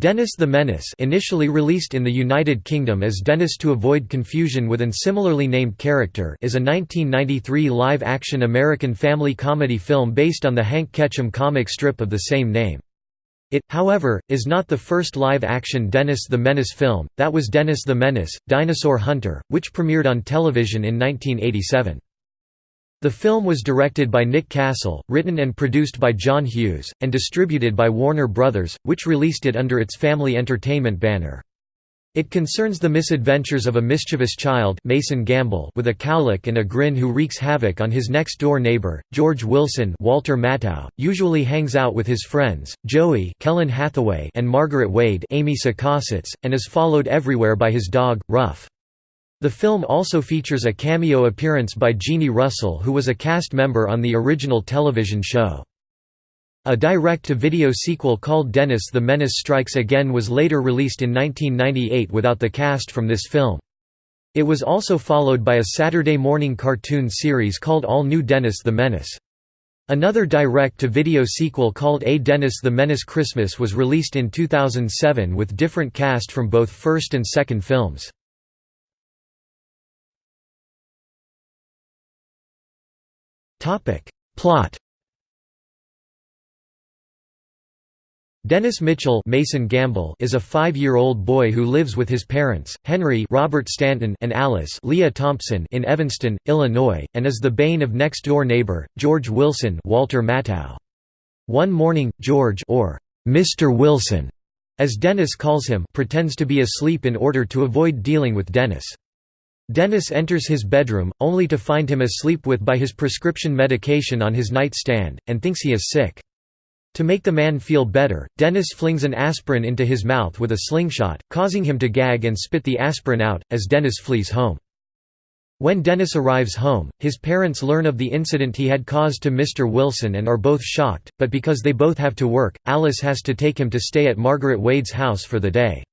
Dennis the Menace initially released in the United Kingdom as Dennis to avoid confusion with an similarly named character is a 1993 live-action American family comedy film based on the Hank Ketcham comic strip of the same name. It, however, is not the first live-action Dennis the Menace film, that was Dennis the Menace, Dinosaur Hunter, which premiered on television in 1987. The film was directed by Nick Castle, written and produced by John Hughes, and distributed by Warner Brothers, which released it under its Family Entertainment banner. It concerns the misadventures of a mischievous child Mason Gamble with a cowlick and a grin who wreaks havoc on his next-door neighbor, George Wilson Walter Matthau, usually hangs out with his friends, Joey Kellen Hathaway and Margaret Wade Amy Sakasitz, and is followed everywhere by his dog, Ruff. The film also features a cameo appearance by Jeannie Russell who was a cast member on the original television show. A direct-to-video sequel called Dennis the Menace Strikes Again was later released in 1998 without the cast from this film. It was also followed by a Saturday morning cartoon series called All New Dennis the Menace. Another direct-to-video sequel called A Dennis the Menace Christmas was released in 2007 with different cast from both first and second films. Topic. Plot Dennis Mitchell Mason Gamble is a five-year-old boy who lives with his parents, Henry Robert Stanton and Alice Lea Thompson in Evanston, Illinois, and is the bane of next-door neighbor, George Wilson Walter Matthau. One morning, George or Mr. Wilson, as Dennis calls him pretends to be asleep in order to avoid dealing with Dennis. Dennis enters his bedroom, only to find him asleep with by his prescription medication on his nightstand, and thinks he is sick. To make the man feel better, Dennis flings an aspirin into his mouth with a slingshot, causing him to gag and spit the aspirin out, as Dennis flees home. When Dennis arrives home, his parents learn of the incident he had caused to Mr. Wilson and are both shocked, but because they both have to work, Alice has to take him to stay at Margaret Wade's house for the day.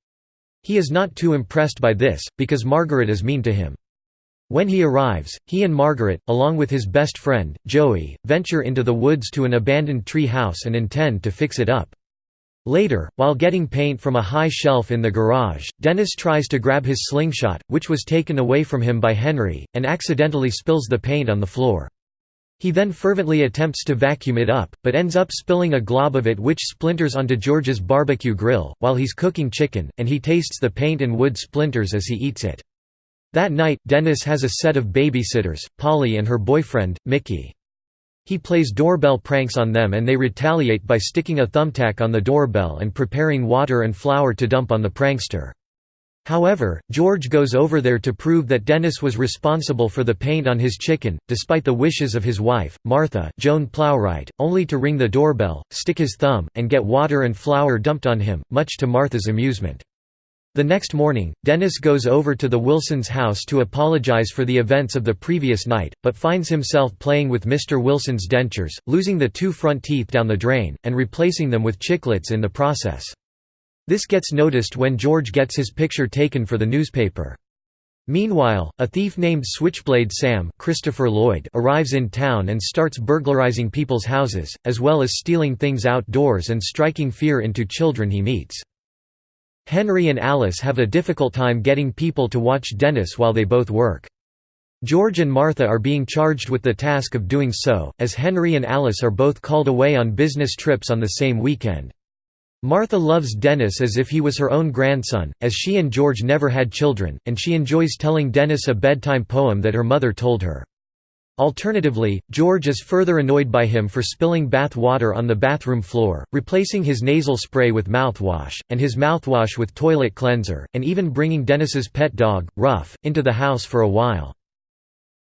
He is not too impressed by this, because Margaret is mean to him. When he arrives, he and Margaret, along with his best friend, Joey, venture into the woods to an abandoned tree house and intend to fix it up. Later, while getting paint from a high shelf in the garage, Dennis tries to grab his slingshot, which was taken away from him by Henry, and accidentally spills the paint on the floor. He then fervently attempts to vacuum it up, but ends up spilling a glob of it which splinters onto George's barbecue grill, while he's cooking chicken, and he tastes the paint and wood splinters as he eats it. That night, Dennis has a set of babysitters, Polly and her boyfriend, Mickey. He plays doorbell pranks on them and they retaliate by sticking a thumbtack on the doorbell and preparing water and flour to dump on the prankster. However, George goes over there to prove that Dennis was responsible for the paint on his chicken, despite the wishes of his wife, Martha Joan Plowright, only to ring the doorbell, stick his thumb, and get water and flour dumped on him, much to Martha's amusement. The next morning, Dennis goes over to the Wilsons' house to apologize for the events of the previous night, but finds himself playing with Mr. Wilson's dentures, losing the two front teeth down the drain, and replacing them with chiclets in the process. This gets noticed when George gets his picture taken for the newspaper. Meanwhile, a thief named Switchblade Sam Christopher Lloyd arrives in town and starts burglarizing people's houses, as well as stealing things outdoors and striking fear into children he meets. Henry and Alice have a difficult time getting people to watch Dennis while they both work. George and Martha are being charged with the task of doing so, as Henry and Alice are both called away on business trips on the same weekend. Martha loves Dennis as if he was her own grandson, as she and George never had children, and she enjoys telling Dennis a bedtime poem that her mother told her. Alternatively, George is further annoyed by him for spilling bath water on the bathroom floor, replacing his nasal spray with mouthwash, and his mouthwash with toilet cleanser, and even bringing Dennis's pet dog, Ruff, into the house for a while.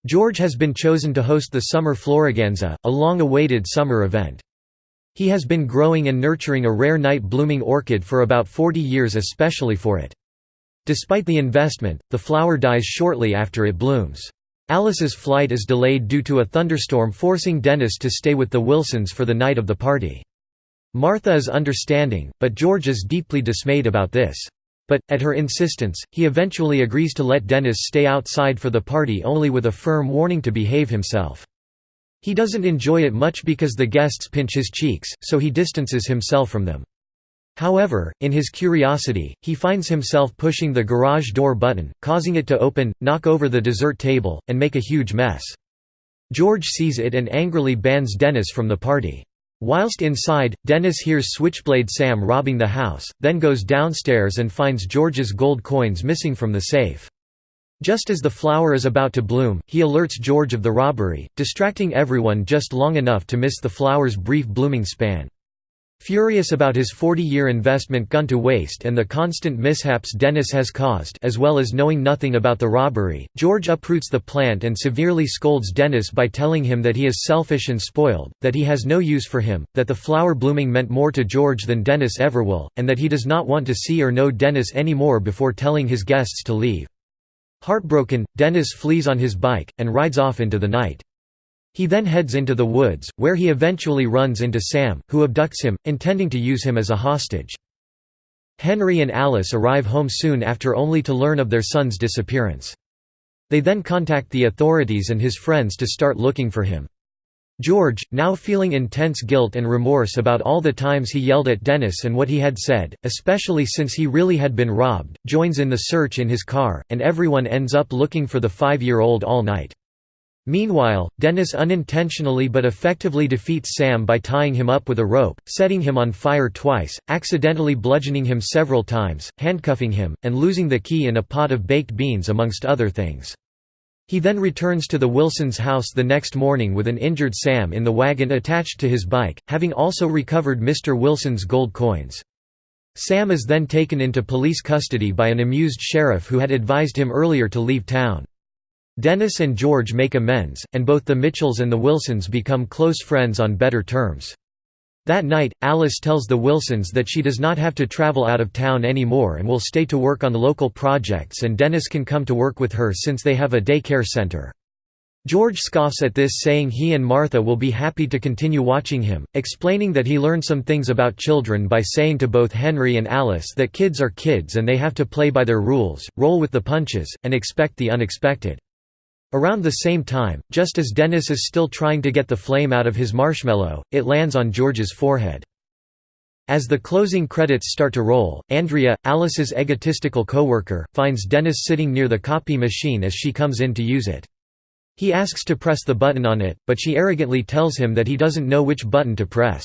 George has been chosen to host the Summer Floriganza, a long-awaited summer event. He has been growing and nurturing a rare night-blooming orchid for about 40 years especially for it. Despite the investment, the flower dies shortly after it blooms. Alice's flight is delayed due to a thunderstorm forcing Dennis to stay with the Wilsons for the night of the party. Martha is understanding, but George is deeply dismayed about this. But, at her insistence, he eventually agrees to let Dennis stay outside for the party only with a firm warning to behave himself. He doesn't enjoy it much because the guests pinch his cheeks, so he distances himself from them. However, in his curiosity, he finds himself pushing the garage door button, causing it to open, knock over the dessert table, and make a huge mess. George sees it and angrily bans Dennis from the party. Whilst inside, Dennis hears Switchblade Sam robbing the house, then goes downstairs and finds George's gold coins missing from the safe. Just as the flower is about to bloom, he alerts George of the robbery, distracting everyone just long enough to miss the flower's brief blooming span. Furious about his 40-year investment gone to waste and the constant mishaps Dennis has caused as well as knowing nothing about the robbery, George uproots the plant and severely scolds Dennis by telling him that he is selfish and spoiled, that he has no use for him, that the flower blooming meant more to George than Dennis ever will, and that he does not want to see or know Dennis any more before telling his guests to leave. Heartbroken, Dennis flees on his bike, and rides off into the night. He then heads into the woods, where he eventually runs into Sam, who abducts him, intending to use him as a hostage. Henry and Alice arrive home soon after only to learn of their son's disappearance. They then contact the authorities and his friends to start looking for him. George, now feeling intense guilt and remorse about all the times he yelled at Dennis and what he had said, especially since he really had been robbed, joins in the search in his car, and everyone ends up looking for the five-year-old all night. Meanwhile, Dennis unintentionally but effectively defeats Sam by tying him up with a rope, setting him on fire twice, accidentally bludgeoning him several times, handcuffing him, and losing the key in a pot of baked beans amongst other things. He then returns to the Wilsons' house the next morning with an injured Sam in the wagon attached to his bike, having also recovered Mr. Wilson's gold coins. Sam is then taken into police custody by an amused sheriff who had advised him earlier to leave town. Dennis and George make amends, and both the Mitchells and the Wilsons become close friends on better terms. That night, Alice tells the Wilsons that she does not have to travel out of town anymore and will stay to work on the local projects and Dennis can come to work with her since they have a daycare center. George scoffs at this saying he and Martha will be happy to continue watching him, explaining that he learned some things about children by saying to both Henry and Alice that kids are kids and they have to play by their rules, roll with the punches, and expect the unexpected. Around the same time, just as Dennis is still trying to get the flame out of his marshmallow, it lands on George's forehead. As the closing credits start to roll, Andrea, Alice's egotistical coworker, finds Dennis sitting near the copy machine as she comes in to use it. He asks to press the button on it, but she arrogantly tells him that he doesn't know which button to press.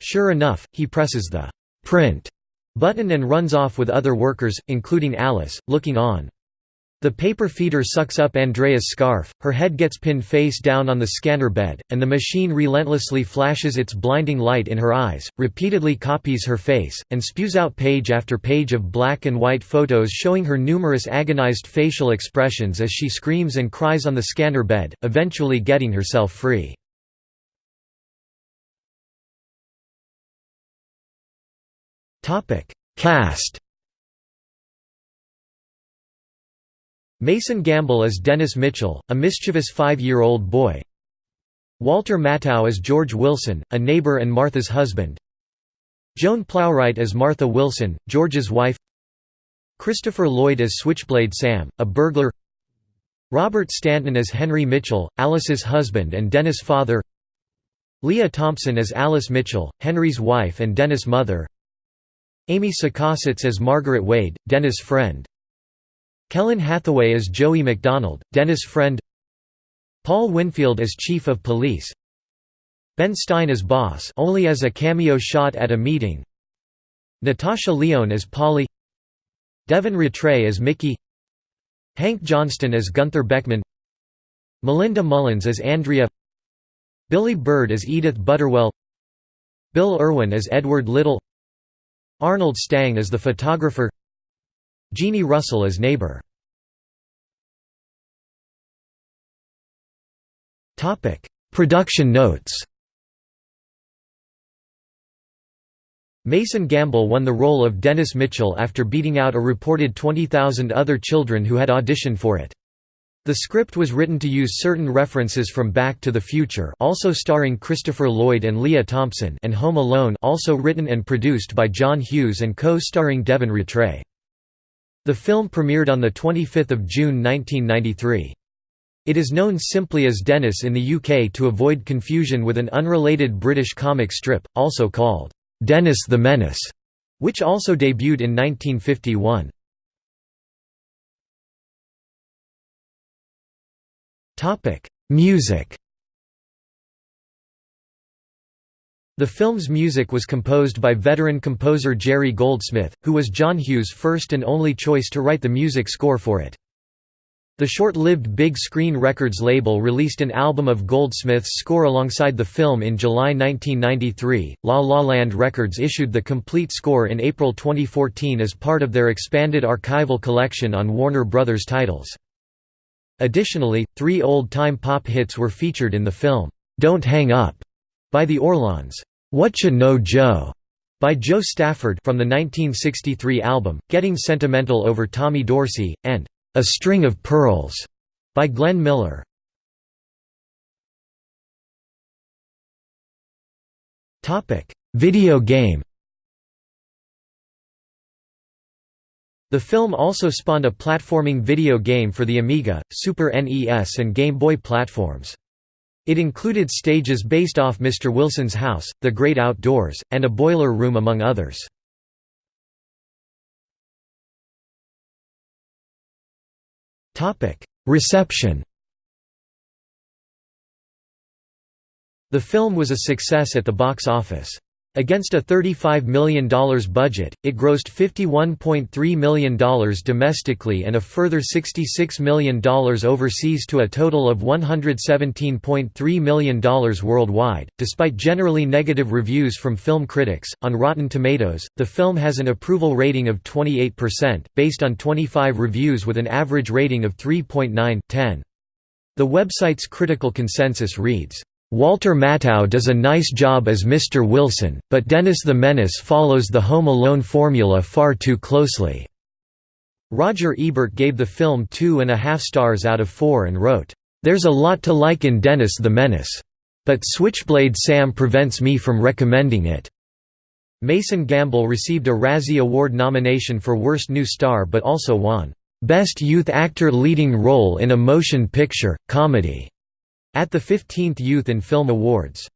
Sure enough, he presses the «print» button and runs off with other workers, including Alice, looking on. The paper feeder sucks up Andrea's scarf, her head gets pinned face down on the scanner bed, and the machine relentlessly flashes its blinding light in her eyes, repeatedly copies her face, and spews out page after page of black and white photos showing her numerous agonized facial expressions as she screams and cries on the scanner bed, eventually getting herself free. Cast Mason Gamble as Dennis Mitchell, a mischievous five-year-old boy. Walter Matthau as George Wilson, a neighbor and Martha's husband. Joan Plowright as Martha Wilson, George's wife. Christopher Lloyd as Switchblade Sam, a burglar. Robert Stanton as Henry Mitchell, Alice's husband and Dennis' father. Lea Thompson as Alice Mitchell, Henry's wife and Dennis' mother. Amy Sakasitz as Margaret Wade, Dennis' friend Kellen Hathaway as Joey McDonald, Dennis' friend Paul Winfield as Chief of Police Ben Stein as Boss only as a cameo shot at a meeting Natasha Lyonne as Polly Devin Ratray as Mickey Hank Johnston as Gunther Beckman Melinda Mullins as Andrea Billie Bird as Edith Butterwell Bill Irwin as Edward Little Arnold Stang as the photographer Jeannie Russell as neighbor. Production notes Mason Gamble won the role of Dennis Mitchell after beating out a reported 20,000 other children who had auditioned for it. The script was written to use certain references from Back to the Future also starring Christopher Lloyd and Lea Thompson and Home Alone also written and produced by John Hughes and co-starring Devin Ratray. The film premiered on 25 June 1993. It is known simply as Dennis in the UK to avoid confusion with an unrelated British comic strip, also called, "'Dennis the Menace' which also debuted in 1951. Music The film's music was composed by veteran composer Jerry Goldsmith, who was John Hughes' first and only choice to write the music score for it. The short-lived Big Screen Records label released an album of Goldsmith's score alongside the film in July 1993. La La Land Records issued the complete score in April 2014 as part of their expanded archival collection on Warner Brothers titles. Additionally, three old-time pop hits were featured in the film, "'Don't Hang Up' by the Orlons, "'Whatcha Know Joe' by Jo Stafford from the 1963 album, Getting Sentimental Over Tommy Dorsey, and "'A String of Pearls' by Glenn Miller. Video game The film also spawned a platforming video game for the Amiga, Super NES and Game Boy platforms. It included stages based off Mr. Wilson's house, The Great Outdoors, and a boiler room among others. Reception The film was a success at the box office. Against a $35 million budget, it grossed $51.3 million domestically and a further $66 million overseas to a total of $117.3 million worldwide. Despite generally negative reviews from film critics, on Rotten Tomatoes, the film has an approval rating of 28%, based on 25 reviews with an average rating of 3.9 10. The website's critical consensus reads, Walter Matthau does a nice job as Mr. Wilson, but Dennis the Menace follows the Home Alone formula far too closely." Roger Ebert gave the film two and a half stars out of four and wrote, "...there's a lot to like in Dennis the Menace. But Switchblade Sam prevents me from recommending it." Mason Gamble received a Razzie Award nomination for Worst New Star but also won, "...Best Youth Actor Leading Role in a Motion Picture, Comedy." At the 15th Youth in Film Awards